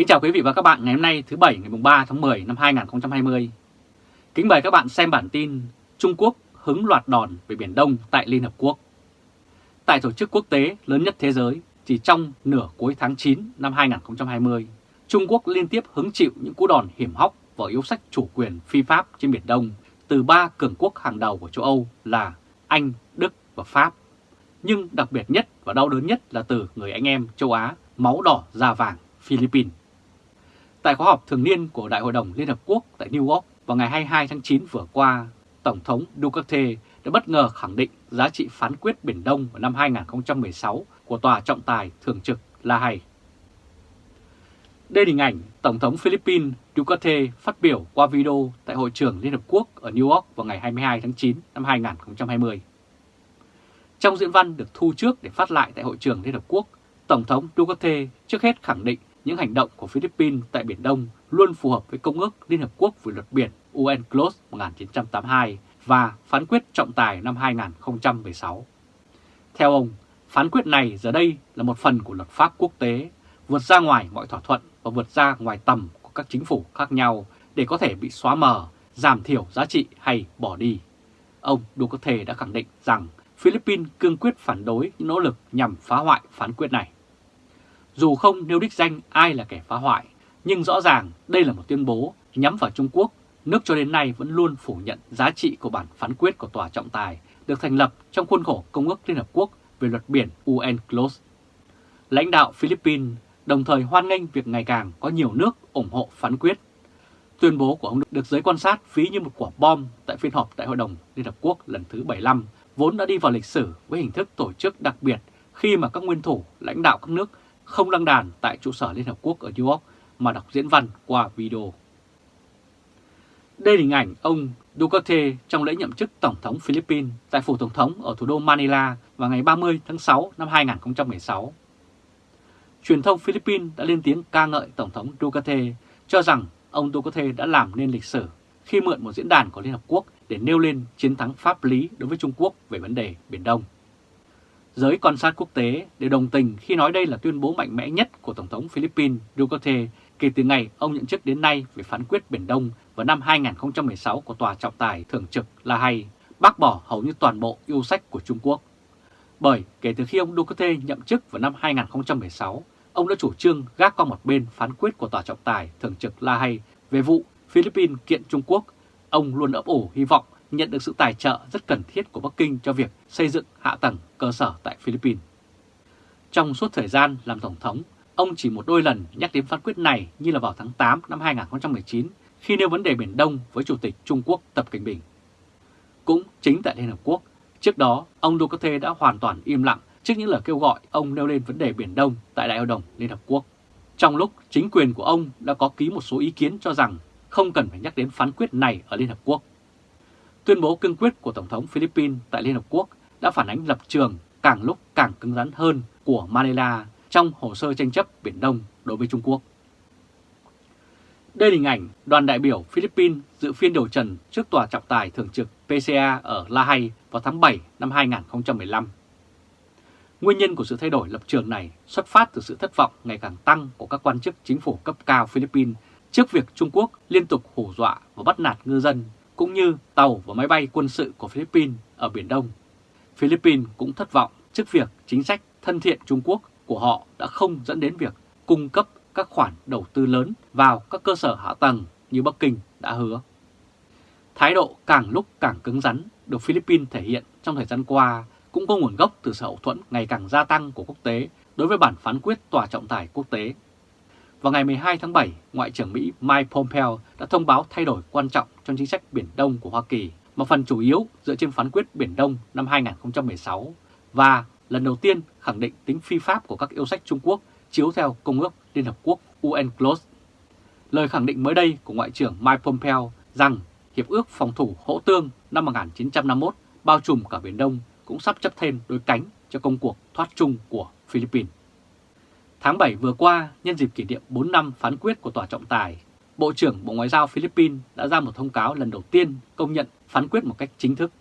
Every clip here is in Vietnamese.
Kính chào quý vị và các bạn ngày hôm nay thứ Bảy ngày 3 tháng 10 năm 2020. Kính mời các bạn xem bản tin Trung Quốc hứng loạt đòn về Biển Đông tại Liên Hợp Quốc. Tại tổ chức quốc tế lớn nhất thế giới, chỉ trong nửa cuối tháng 9 năm 2020, Trung Quốc liên tiếp hứng chịu những cú đòn hiểm hóc và yếu sách chủ quyền phi pháp trên Biển Đông từ ba cường quốc hàng đầu của châu Âu là Anh, Đức và Pháp. Nhưng đặc biệt nhất và đau đớn nhất là từ người anh em châu Á máu đỏ da vàng Philippines. Tại khóa họp thường niên của Đại hội đồng Liên Hợp Quốc tại New York vào ngày 22 tháng 9 vừa qua, Tổng thống Duterte đã bất ngờ khẳng định giá trị phán quyết Biển Đông vào năm 2016 của Tòa trọng tài thường trực La Hay. Đây là hình ảnh Tổng thống Philippines Duterte phát biểu qua video tại Hội trường Liên Hợp Quốc ở New York vào ngày 22 tháng 9 năm 2020. Trong diễn văn được thu trước để phát lại tại Hội trường Liên Hợp Quốc, Tổng thống Duterte trước hết khẳng định những hành động của Philippines tại Biển Đông luôn phù hợp với Công ước Liên Hợp Quốc về luật biển UNCLOS 1982 và phán quyết trọng tài năm 2016. Theo ông, phán quyết này giờ đây là một phần của luật pháp quốc tế, vượt ra ngoài mọi thỏa thuận và vượt ra ngoài tầm của các chính phủ khác nhau để có thể bị xóa mờ, giảm thiểu giá trị hay bỏ đi. Ông Duterte đã khẳng định rằng Philippines cương quyết phản đối những nỗ lực nhằm phá hoại phán quyết này. Dù không nêu đích danh ai là kẻ phá hoại, nhưng rõ ràng đây là một tuyên bố nhắm vào Trung Quốc, nước cho đến nay vẫn luôn phủ nhận giá trị của bản phán quyết của Tòa trọng tài được thành lập trong khuôn khổ Công ước Liên Hợp Quốc về luật biển UNCLOS. Lãnh đạo Philippines đồng thời hoan nghênh việc ngày càng có nhiều nước ủng hộ phán quyết. Tuyên bố của ông được giới quan sát ví như một quả bom tại phiên họp tại hội đồng Liên Hợp Quốc lần thứ 75, vốn đã đi vào lịch sử với hình thức tổ chức đặc biệt khi mà các nguyên thủ lãnh đạo các nước không đăng đàn tại trụ sở Liên Hợp Quốc ở New York mà đọc diễn văn qua video. Đây là hình ảnh ông Duterte trong lễ nhậm chức Tổng thống Philippines tại phủ Tổng thống ở thủ đô Manila vào ngày 30 tháng 6 năm 2016. Truyền thông Philippines đã lên tiếng ca ngợi Tổng thống Duterte, cho rằng ông Duterte đã làm nên lịch sử khi mượn một diễn đàn của Liên Hợp Quốc để nêu lên chiến thắng pháp lý đối với Trung Quốc về vấn đề Biển Đông. Giới quan sát quốc tế đều đồng tình khi nói đây là tuyên bố mạnh mẽ nhất của Tổng thống Philippines Duterte kể từ ngày ông nhận chức đến nay về phán quyết Biển Đông vào năm 2016 của Tòa trọng tài thường trực La Hay, bác bỏ hầu như toàn bộ yêu sách của Trung Quốc. Bởi kể từ khi ông Duterte nhậm chức vào năm 2016, ông đã chủ trương gác qua một bên phán quyết của Tòa trọng tài thường trực La Hay về vụ Philippines kiện Trung Quốc. Ông luôn ấp ủ hy vọng nhận được sự tài trợ rất cần thiết của Bắc Kinh cho việc xây dựng hạ tầng cơ sở tại Philippines. Trong suốt thời gian làm Tổng thống, ông chỉ một đôi lần nhắc đến phán quyết này như là vào tháng 8 năm 2019 khi nêu vấn đề Biển Đông với Chủ tịch Trung Quốc Tập Cảnh Bình. Cũng chính tại Liên Hợp Quốc, trước đó ông Duterte đã hoàn toàn im lặng trước những lời kêu gọi ông nêu lên vấn đề Biển Đông tại Đại hội đồng Liên Hợp Quốc. Trong lúc chính quyền của ông đã có ký một số ý kiến cho rằng không cần phải nhắc đến phán quyết này ở Liên Hợp Quốc. Tuyên bố cương quyết của Tổng thống Philippines tại Liên Hợp Quốc đã phản ánh lập trường càng lúc càng cứng rắn hơn của Manila trong hồ sơ tranh chấp Biển Đông đối với Trung Quốc. Đây là hình ảnh đoàn đại biểu Philippines dự phiên điều trần trước Tòa trọng tài thường trực PCA ở La Hay vào tháng 7 năm 2015. Nguyên nhân của sự thay đổi lập trường này xuất phát từ sự thất vọng ngày càng tăng của các quan chức chính phủ cấp cao Philippines trước việc Trung Quốc liên tục hù dọa và bắt nạt ngư dân cũng như tàu và máy bay quân sự của Philippines ở Biển Đông. Philippines cũng thất vọng trước việc chính sách thân thiện Trung Quốc của họ đã không dẫn đến việc cung cấp các khoản đầu tư lớn vào các cơ sở hạ tầng như Bắc Kinh đã hứa. Thái độ càng lúc càng cứng rắn được Philippines thể hiện trong thời gian qua cũng có nguồn gốc từ sự hậu thuẫn ngày càng gia tăng của quốc tế đối với bản phán quyết tòa trọng tài quốc tế. Vào ngày 12 tháng 7, Ngoại trưởng Mỹ Mike Pompeo đã thông báo thay đổi quan trọng trong chính sách Biển Đông của Hoa Kỳ, một phần chủ yếu dựa trên phán quyết Biển Đông năm 2016 và lần đầu tiên khẳng định tính phi pháp của các yêu sách Trung Quốc chiếu theo Công ước Liên Hợp Quốc UNCLOS. Lời khẳng định mới đây của Ngoại trưởng Mike Pompeo rằng Hiệp ước phòng thủ hỗ tương năm 1951 bao trùm cả Biển Đông cũng sắp chấp thêm đôi cánh cho công cuộc thoát chung của Philippines. Tháng 7 vừa qua, nhân dịp kỷ niệm 4 năm phán quyết của Tòa trọng tài, Bộ trưởng Bộ Ngoại giao Philippines đã ra một thông cáo lần đầu tiên công nhận phán quyết một cách chính thức.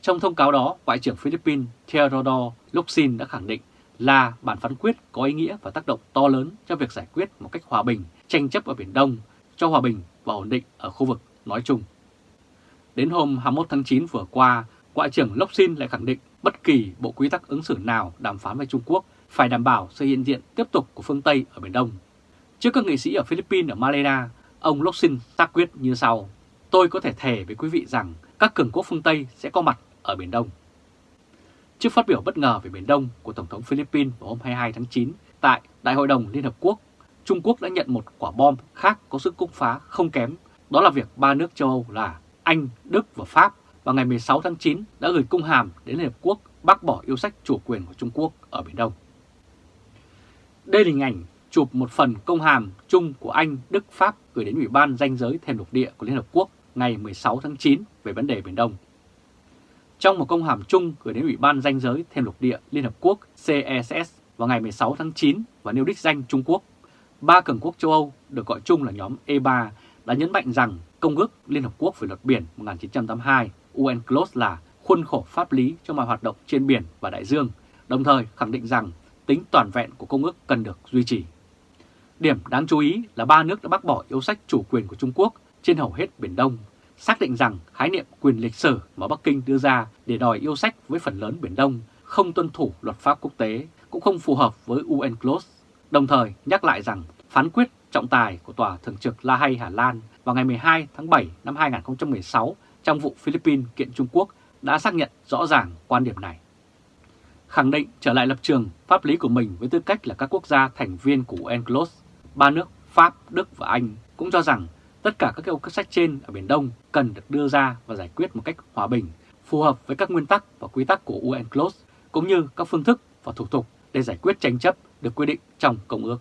Trong thông cáo đó, Ngoại trưởng Philippines Theodore Locsin đã khẳng định là bản phán quyết có ý nghĩa và tác động to lớn cho việc giải quyết một cách hòa bình tranh chấp ở Biển Đông, cho hòa bình và ổn định ở khu vực nói chung. Đến hôm 21 tháng 9 vừa qua, Ngoại trưởng Locsin lại khẳng định bất kỳ bộ quy tắc ứng xử nào đàm phán với Trung Quốc phải đảm bảo sự hiện diện tiếp tục của phương Tây ở Biển Đông. Trước các nghị sĩ ở Philippines ở Malaysia, ông Locsin tác quyết như sau. Tôi có thể thề với quý vị rằng các cường quốc phương Tây sẽ có mặt ở Biển Đông. Trước phát biểu bất ngờ về Biển Đông của Tổng thống Philippines vào hôm 22 tháng 9 tại Đại hội đồng Liên Hợp Quốc, Trung Quốc đã nhận một quả bom khác có sức cung phá không kém, đó là việc ba nước châu Âu là Anh, Đức và Pháp vào ngày 16 tháng 9 đã gửi cung hàm đến Liên Hợp Quốc bác bỏ yêu sách chủ quyền của Trung Quốc ở Biển Đông. Đây là hình ảnh chụp một phần công hàm chung của Anh, Đức, Pháp gửi đến Ủy ban danh giới thềm lục địa của Liên Hợp Quốc ngày 16 tháng 9 về vấn đề Biển Đông. Trong một công hàm chung gửi đến Ủy ban danh giới thềm lục địa Liên Hợp Quốc CESS vào ngày 16 tháng 9 và nêu đích danh Trung Quốc, ba cường quốc châu Âu được gọi chung là nhóm E3 đã nhấn mạnh rằng Công ước Liên Hợp Quốc về luật biển 1982 UNCLOS là khuôn khổ pháp lý cho mọi hoạt động trên biển và đại dương, đồng thời khẳng định rằng tính toàn vẹn của công ước cần được duy trì. Điểm đáng chú ý là ba nước đã bác bỏ yêu sách chủ quyền của Trung Quốc trên hầu hết Biển Đông, xác định rằng khái niệm quyền lịch sử mà Bắc Kinh đưa ra để đòi yêu sách với phần lớn Biển Đông không tuân thủ luật pháp quốc tế, cũng không phù hợp với UNCLOS, đồng thời nhắc lại rằng phán quyết trọng tài của Tòa Thường trực La Hay Hà Lan vào ngày 12 tháng 7 năm 2016 trong vụ Philippines kiện Trung Quốc đã xác nhận rõ ràng quan điểm này. Khẳng định trở lại lập trường pháp lý của mình với tư cách là các quốc gia thành viên của UNCLOS, ba nước Pháp, Đức và Anh cũng cho rằng tất cả các yêu sách trên ở Biển Đông cần được đưa ra và giải quyết một cách hòa bình, phù hợp với các nguyên tắc và quy tắc của UNCLOS, cũng như các phương thức và thủ tục để giải quyết tranh chấp được quy định trong Công ước.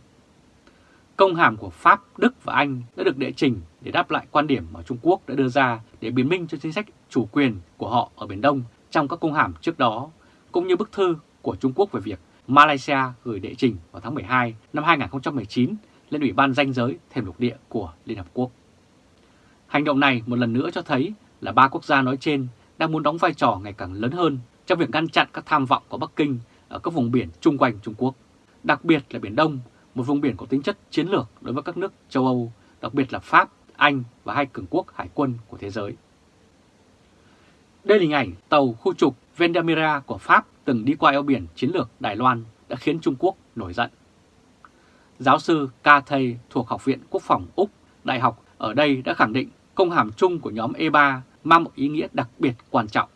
Công hàm của Pháp, Đức và Anh đã được đệ trình để đáp lại quan điểm mà Trung Quốc đã đưa ra để biến minh cho chính sách chủ quyền của họ ở Biển Đông trong các công hàm trước đó, cũng như bức thư của Trung Quốc về việc Malaysia gửi đệ trình vào tháng 12 năm 2019 lên Ủy ban danh giới thềm lục địa của Liên Hợp Quốc. Hành động này một lần nữa cho thấy là ba quốc gia nói trên đang muốn đóng vai trò ngày càng lớn hơn trong việc ngăn chặn các tham vọng của Bắc Kinh ở các vùng biển chung quanh Trung Quốc, đặc biệt là Biển Đông, một vùng biển có tính chất chiến lược đối với các nước châu Âu, đặc biệt là Pháp, Anh và hai cường quốc hải quân của thế giới. Đây là hình ảnh tàu khu trục Vendamira của Pháp từng đi qua eo biển chiến lược Đài Loan đã khiến Trung Quốc nổi giận. Giáo sư Ca Thầy thuộc Học viện Quốc phòng Úc, Đại học ở đây đã khẳng định công hàm chung của nhóm E3 mang một ý nghĩa đặc biệt quan trọng.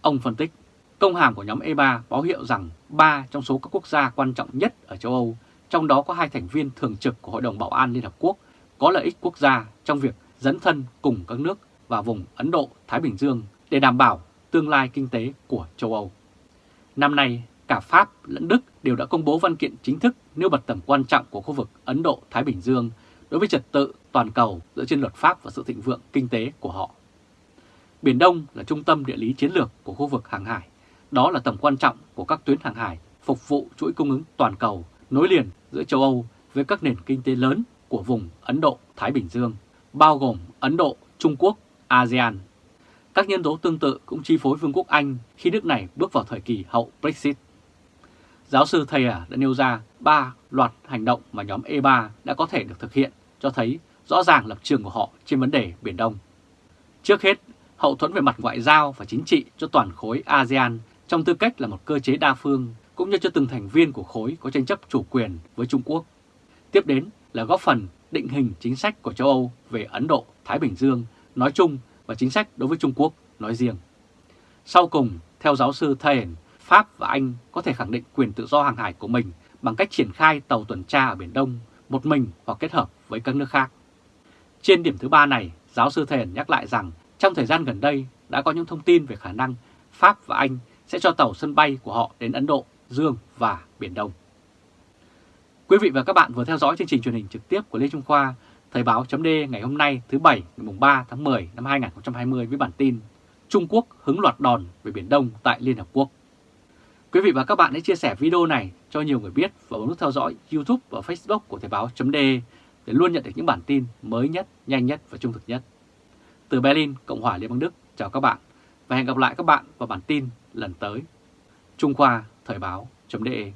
Ông phân tích, công hàm của nhóm E3 báo hiệu rằng ba trong số các quốc gia quan trọng nhất ở châu Âu, trong đó có hai thành viên thường trực của Hội đồng Bảo an Liên Hợp Quốc, có lợi ích quốc gia trong việc dẫn thân cùng các nước và vùng Ấn Độ-Thái Bình Dương để đảm bảo tương lai kinh tế của châu Âu. Năm nay, cả Pháp lẫn Đức đều đã công bố văn kiện chính thức nêu bật tầm quan trọng của khu vực Ấn Độ-Thái Bình Dương đối với trật tự toàn cầu dựa trên luật pháp và sự thịnh vượng kinh tế của họ. Biển Đông là trung tâm địa lý chiến lược của khu vực hàng hải. Đó là tầm quan trọng của các tuyến hàng hải phục vụ chuỗi cung ứng toàn cầu nối liền giữa châu Âu với các nền kinh tế lớn của vùng Ấn Độ-Thái Bình Dương, bao gồm Ấn Độ, Trung Quốc, ASEAN. Các nhân tố tương tự cũng chi phối Vương quốc Anh khi nước này bước vào thời kỳ hậu Brexit. Giáo sư Thayer đã nêu ra ba loạt hành động mà nhóm E3 đã có thể được thực hiện cho thấy rõ ràng lập trường của họ trên vấn đề Biển Đông. Trước hết, hậu thuẫn về mặt ngoại giao và chính trị cho toàn khối ASEAN trong tư cách là một cơ chế đa phương cũng như cho từng thành viên của khối có tranh chấp chủ quyền với Trung Quốc. Tiếp đến là góp phần định hình chính sách của châu Âu về Ấn Độ, Thái Bình Dương nói chung và chính sách đối với Trung Quốc nói riêng. Sau cùng, theo giáo sư Thayen, Pháp và Anh có thể khẳng định quyền tự do hàng hải của mình bằng cách triển khai tàu tuần tra ở Biển Đông một mình hoặc kết hợp với các nước khác. Trên điểm thứ ba này, giáo sư Thền nhắc lại rằng trong thời gian gần đây đã có những thông tin về khả năng Pháp và Anh sẽ cho tàu sân bay của họ đến Ấn Độ, Dương và Biển Đông. Quý vị và các bạn vừa theo dõi chương trình truyền hình trực tiếp của Lê Trung Khoa, Thời báo chấm ngày hôm nay thứ Bảy ngày 3 tháng 10 năm 2020 với bản tin Trung Quốc hứng loạt đòn về Biển Đông tại Liên Hợp Quốc. Quý vị và các bạn hãy chia sẻ video này cho nhiều người biết và bấm nút theo dõi YouTube và Facebook của Thời báo chấm để luôn nhận được những bản tin mới nhất, nhanh nhất và trung thực nhất. Từ Berlin, Cộng hòa Liên bang Đức, chào các bạn và hẹn gặp lại các bạn vào bản tin lần tới. Trung Khoa Thời báo .de